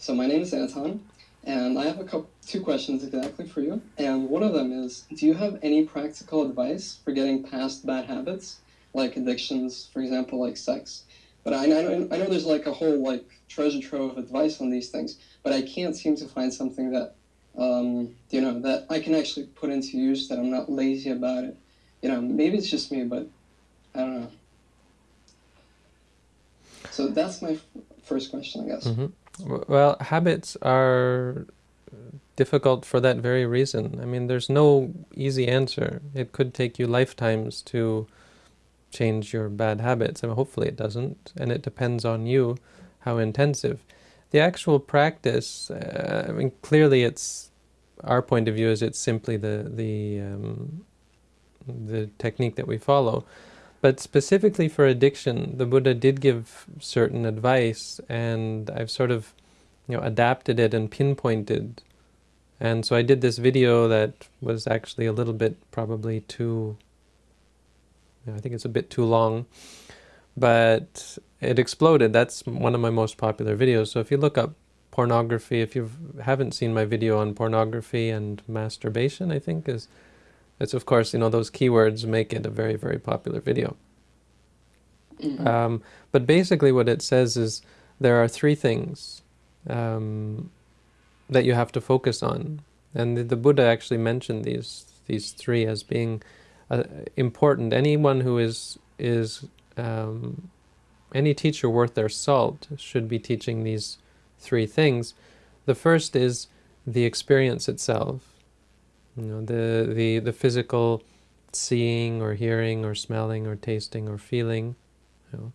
So my name is Anton, and I have a couple, two questions exactly for you. And one of them is, do you have any practical advice for getting past bad habits, like addictions, for example, like sex? But I, I, know, I know there's like a whole like treasure trove of advice on these things, but I can't seem to find something that, um, you know, that I can actually put into use, that I'm not lazy about it. You know, maybe it's just me, but I don't know. So that's my first question, I guess. Mm -hmm. Well, habits are difficult for that very reason. I mean, there's no easy answer. It could take you lifetimes to change your bad habits, I and mean, hopefully it doesn't, and it depends on you how intensive. The actual practice, uh, I mean, clearly it's, our point of view is it's simply the, the, um, the technique that we follow. But specifically for addiction, the Buddha did give certain advice, and I've sort of, you know, adapted it and pinpointed. And so I did this video that was actually a little bit probably too, you know, I think it's a bit too long, but it exploded. That's one of my most popular videos. So if you look up pornography, if you haven't seen my video on pornography and masturbation, I think is it's of course, you know, those keywords make it a very, very popular video. Mm -hmm. um, but basically what it says is there are three things um, that you have to focus on. And the, the, Buddha actually mentioned these these three as being uh, important. Anyone who is is um, any teacher worth their salt should be teaching these three things. The first is the experience itself. You know, the, the, the physical seeing or hearing or smelling or tasting or feeling. You know.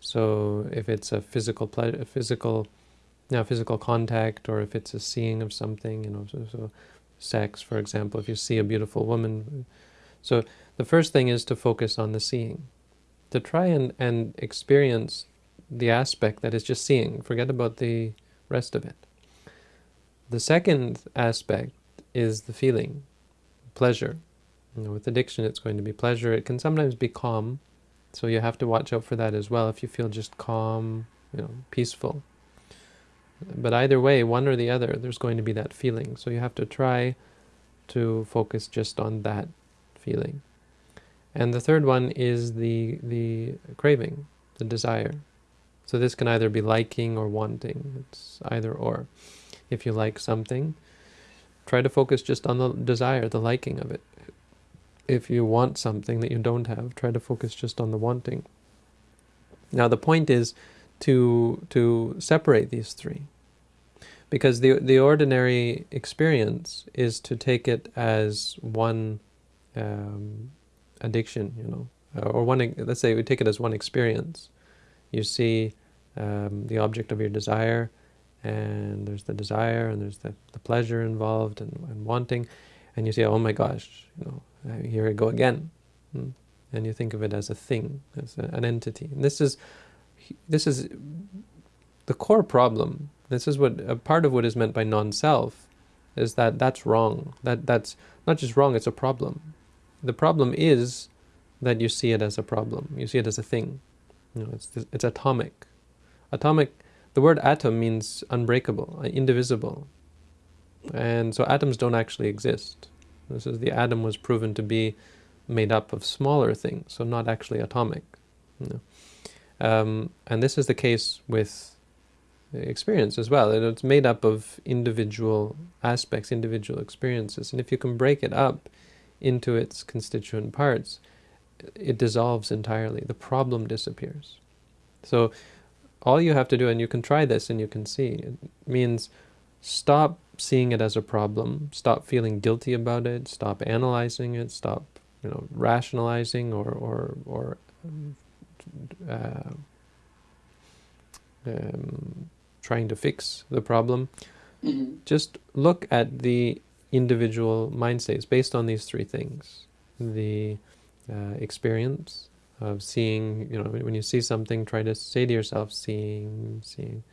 So if it's a physical physical, now physical contact, or if it's a seeing of something, you know, so, so sex, for example, if you see a beautiful woman. So the first thing is to focus on the seeing, to try and, and experience the aspect that is just seeing. Forget about the rest of it. The second aspect is the feeling, pleasure. You know, with addiction, it's going to be pleasure. It can sometimes be calm, so you have to watch out for that as well. If you feel just calm, you know, peaceful. But either way, one or the other, there's going to be that feeling. So you have to try to focus just on that feeling. And the third one is the the craving, the desire. So this can either be liking or wanting. It's either or. If you like something, Try to focus just on the desire, the liking of it. If you want something that you don't have, try to focus just on the wanting. Now the point is to to separate these three. Because the the ordinary experience is to take it as one um, addiction, you know, or one. Let's say we take it as one experience. You see um, the object of your desire, and there's the desire and there's the, the pleasure involved and, and wanting. And you say oh my gosh you know here I go again. Hmm? and you think of it as a thing as a, an entity. And this is this is the core problem. This is what a part of what is meant by non-self is that that's wrong. That that's not just wrong it's a problem. The problem is that you see it as a problem. You see it as a thing. You know it's it's atomic. Atomic the word atom means unbreakable, uh, indivisible. And so atoms don't actually exist. This is the atom was proven to be made up of smaller things, so not actually atomic. You know. um, and this is the case with experience as well. It's made up of individual aspects, individual experiences. And if you can break it up into its constituent parts, it dissolves entirely. The problem disappears. So all you have to do, and you can try this and you can see, it means stop seeing it as a problem, stop feeling guilty about it, stop analyzing it, stop you know, rationalizing or, or, or uh, um, trying to fix the problem. Mm -hmm. Just look at the individual mind states based on these three things. The uh, experience, of seeing, you know, when you see something, try to say to yourself, seeing, seeing.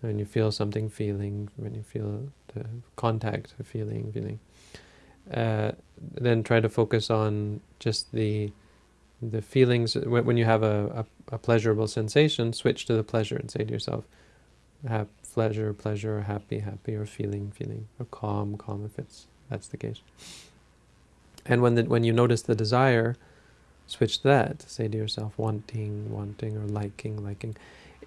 When you feel something, feeling. When you feel the contact, feeling, feeling. Uh, then try to focus on just the the feelings. When, you have a, a, a pleasurable sensation, switch to the pleasure and say to yourself, have pleasure, pleasure, happy, happy, or feeling, feeling, or calm, calm, if it's that's the case. And when the, when you notice the desire, switch that. Say to yourself, wanting, wanting, or liking, liking.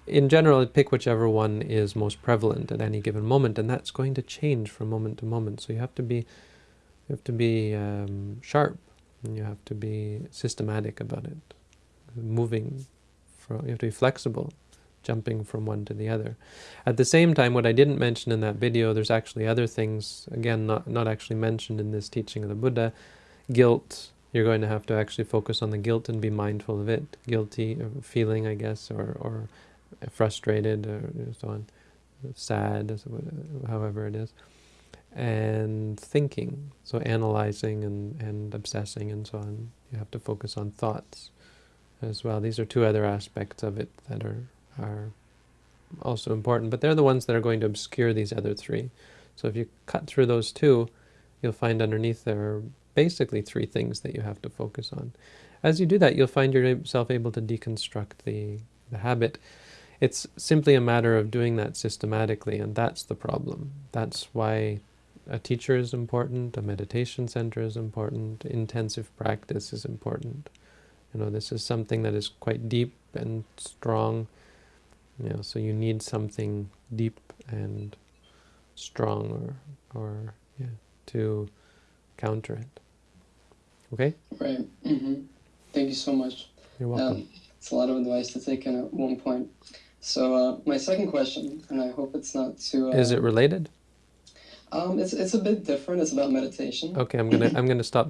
In general, pick whichever one is most prevalent at any given moment, and that's going to change from moment to moment. So you have to be, you have to be um, sharp, and you have to be systematic about it, moving. From, you have to be flexible, jumping from one to the other. At the same time, what I didn't mention in that video, there's actually other things, again, not, not actually mentioned in this teaching of the Buddha. Guilt, you're going to have to actually focus on the guilt and be mindful of it. Guilty, or feeling, I guess, or, or frustrated, or so on, sad, however it is. And thinking, so analyzing and, and obsessing and so on. You have to focus on thoughts as well. These are two other aspects of it that are are also important, but they're the ones that are going to obscure these other three. So if you cut through those two, you'll find underneath there basically three things that you have to focus on. As you do that, you'll find yourself able to deconstruct the, the habit. It's simply a matter of doing that systematically, and that's the problem. That's why a teacher is important, a meditation center is important, intensive practice is important. You know, this is something that is quite deep and strong, you know, so you need something deep and strong or, or yeah, to counter it. Okay? Right. hmm Thank you so much. You're welcome. Um, it's a lot of advice to take in at one point. So uh, my second question, and I hope it's not too. Uh, Is it related? Um, it's it's a bit different. It's about meditation. Okay, I'm gonna I'm gonna stop